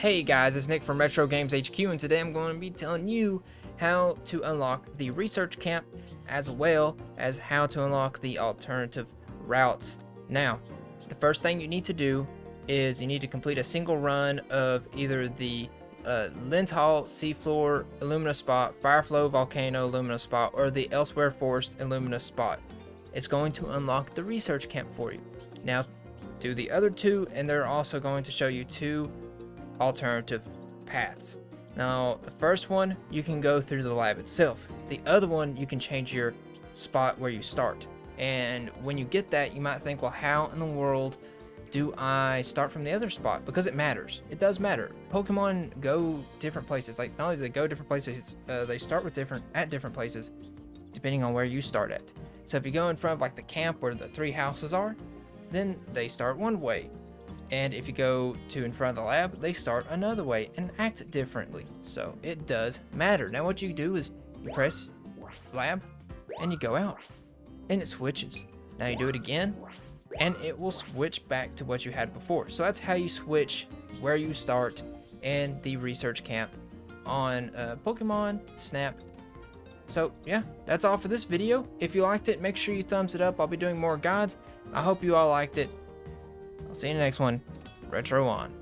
Hey guys, it's Nick from Retro Games HQ and today I'm going to be telling you how to unlock the research camp as well as how to unlock the alternative routes. Now, the first thing you need to do is you need to complete a single run of either the uh, Lental Seafloor Illumina Spot, Fireflow Volcano Illumina Spot, or the Elsewhere Forest Illumina Spot. It's going to unlock the research camp for you. Now, do the other two and they're also going to show you two alternative paths. Now, the first one, you can go through the lab itself. The other one, you can change your spot where you start. And when you get that, you might think, well, how in the world do I start from the other spot? Because it matters. It does matter. Pokemon go different places. Like, not only do they go different places, uh, they start with different at different places, depending on where you start at. So if you go in front of like the camp where the three houses are, then they start one way. And if you go to in front of the lab, they start another way and act differently. So it does matter. Now what you do is you press lab and you go out and it switches. Now you do it again and it will switch back to what you had before. So that's how you switch where you start and the research camp on uh, Pokemon Snap. So yeah, that's all for this video. If you liked it, make sure you thumbs it up. I'll be doing more guides. I hope you all liked it. I'll see you in the next one. Retro on.